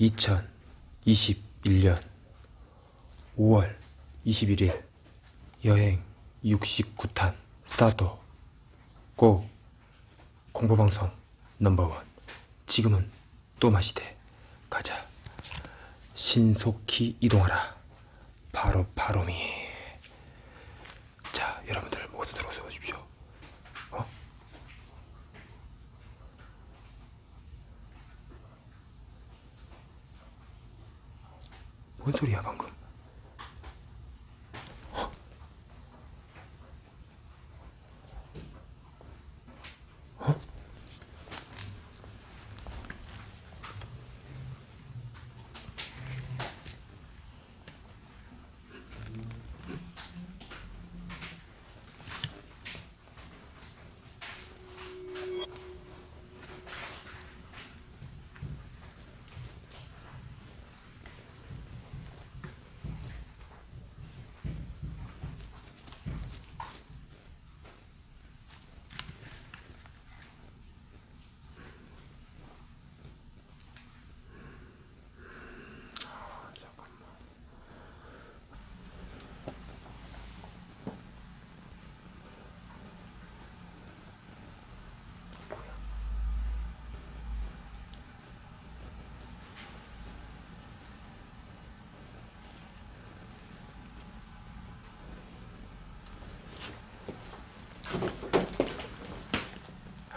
2021년 5월 21일 여행 69탄 스타트. 고! 공포방송 넘버원. 지금은 또 마시되 가자. 신속히 이동하라. 바로 바로미 자 여러분들 모두 들어오셔 보십시오 어? 뭔 소리야 방금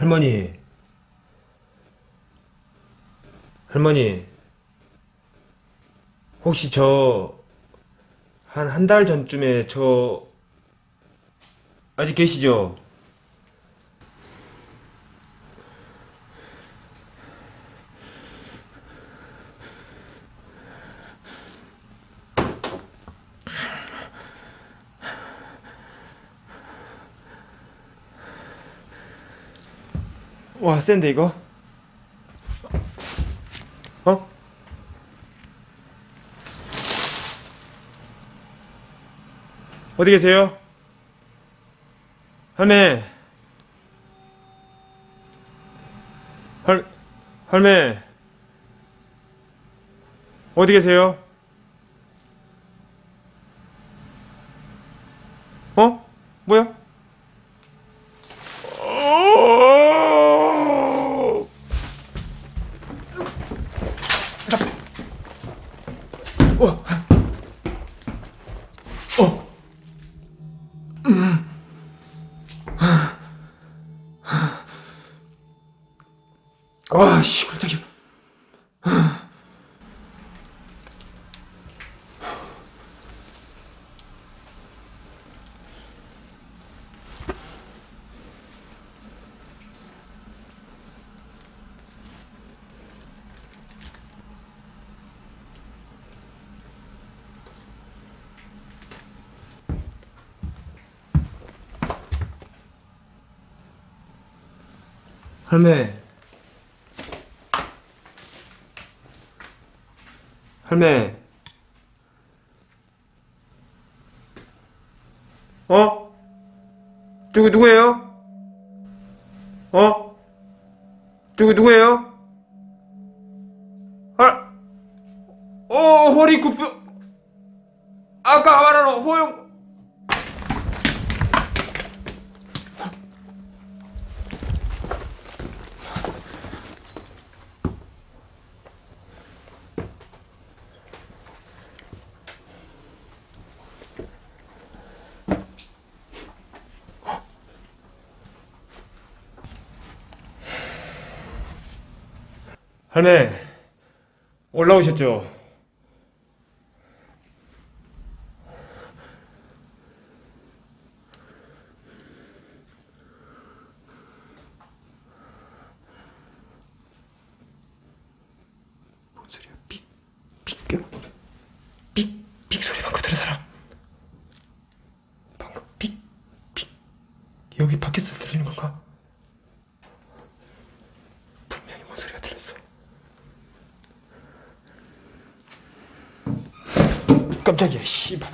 할머니 할머니 혹시 저 한 한 달 전쯤에 저 아직 계시죠? 와 센데 이거? 어? 어디 계세요? 할매 할 할매 어디 계세요? 어? 뭐야? 와, 씨, 깜짝이야. 할매. 할매. 어? 저기 누구예요? 어? 저기 누구예요? 아, 어, 허리 굽혀. 아까 말한 호영. 할매, 올라오셨죠? 뭔 소리야? 삑, 삑, 삑, 삑 소리 방금 들은 사람? 방금 삑, 삑. 여기 밖에서 들리는 건가? 분명히 뭔 소리가 들렸어. 깜짝이야, 씨발.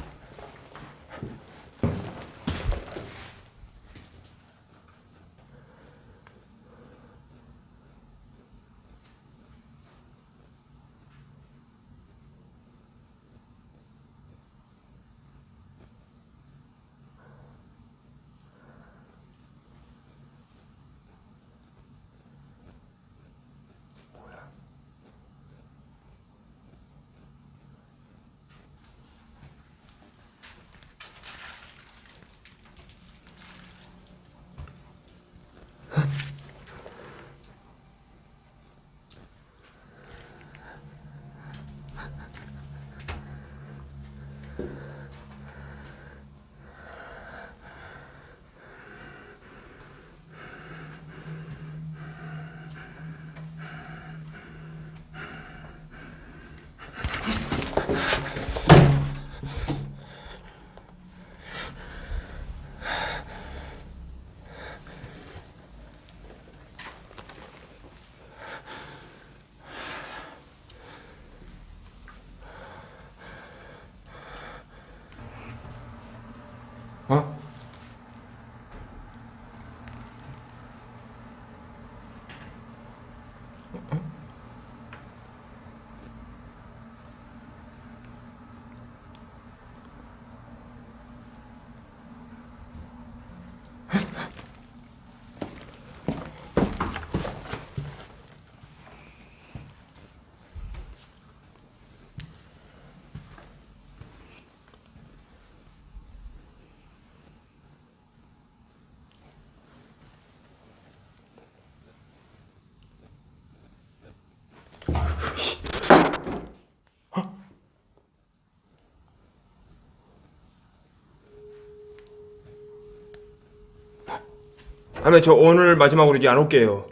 할머니 저 오늘 마지막으로 이제 안 올게요.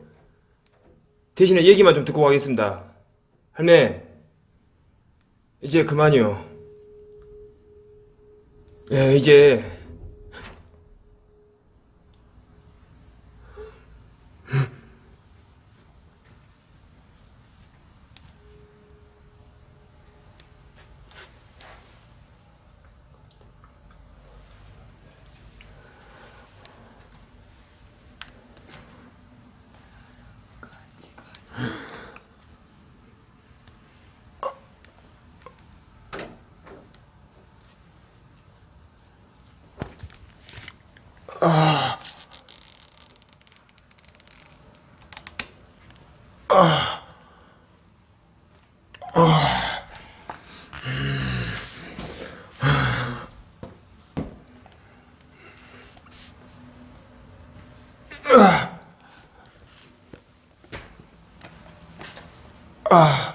대신에 얘기만 좀 듣고 가겠습니다. 할매 이제 그만이요. 예 이제 아.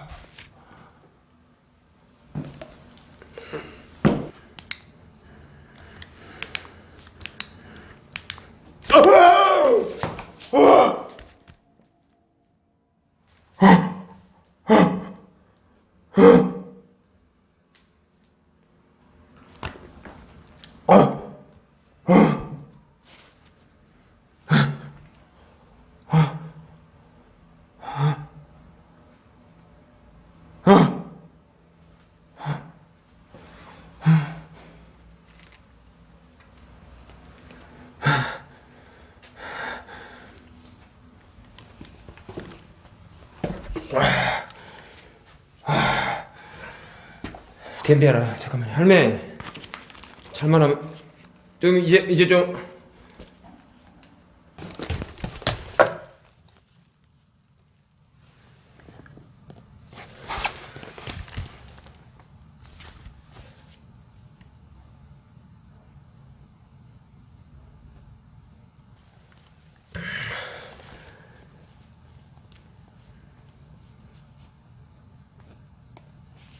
덤비아라 잠깐만 할매 잘만 하면 좀 이제 이제 좀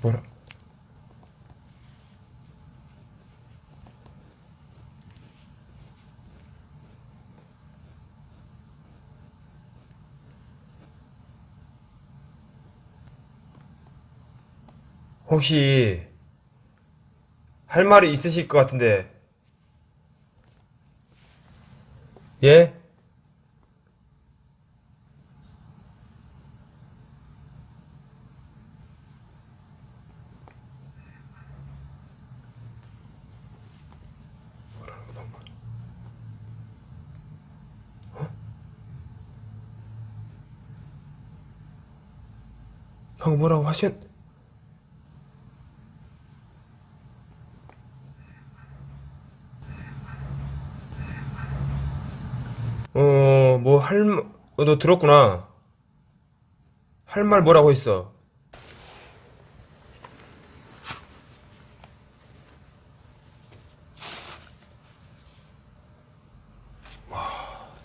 뭐라 혹시 할 말이 있으실 것 같은데 예? 형 뭐라고 하신? 어, 뭐 할, 어, 너 들었구나. 할 말 뭐라고 했어? 와,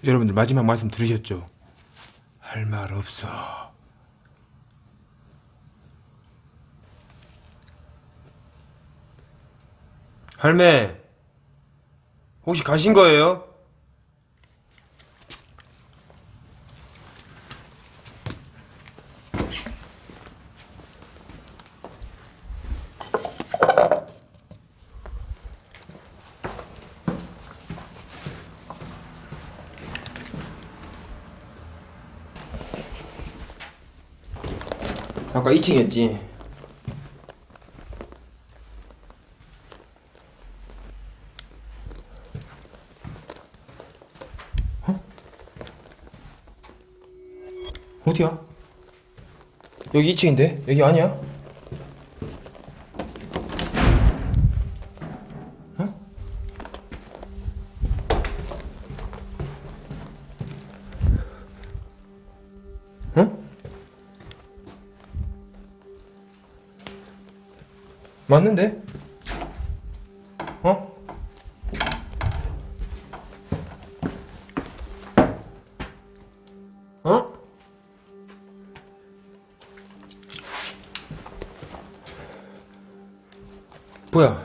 여러분들 마지막 말씀 들으셨죠? 할 말 없어. 할매, 혹시 가신 거예요? 아까 2층이었지. 어? 어디야? 여기 2층인데? 여기 아니야? 어? 어? 맞는데? 뭐야?